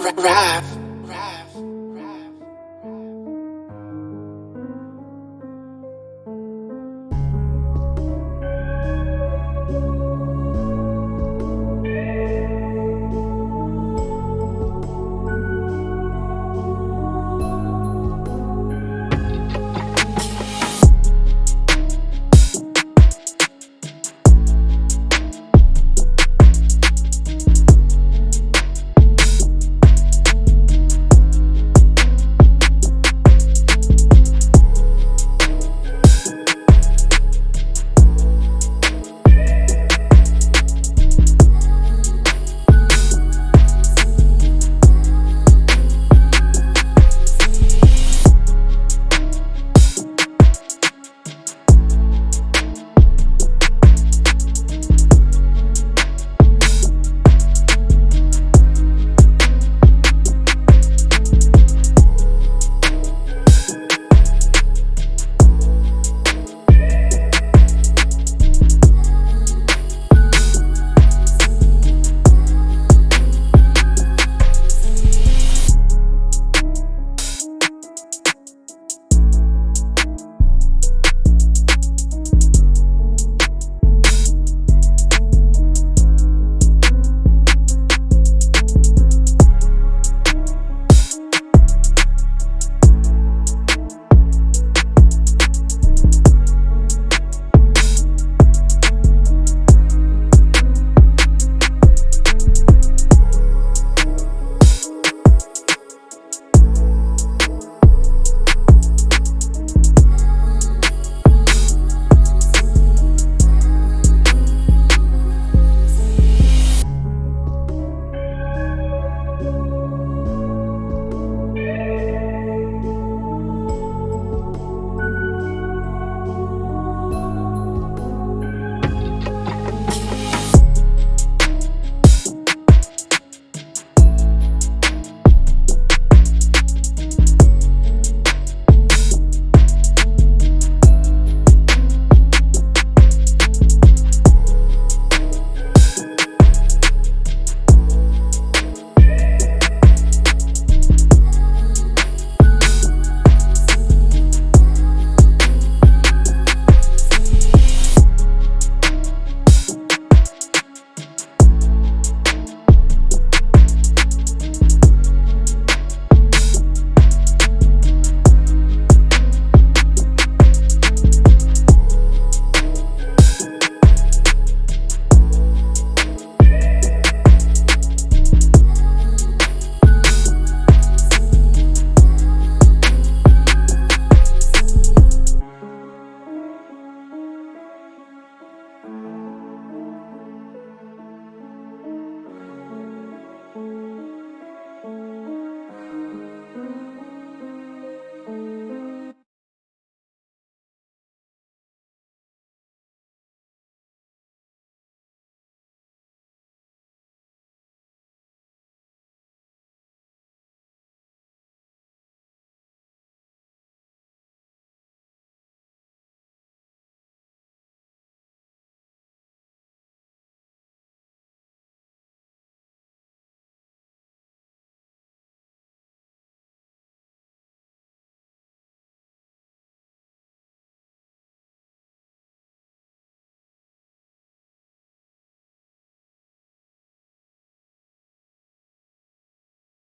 rap.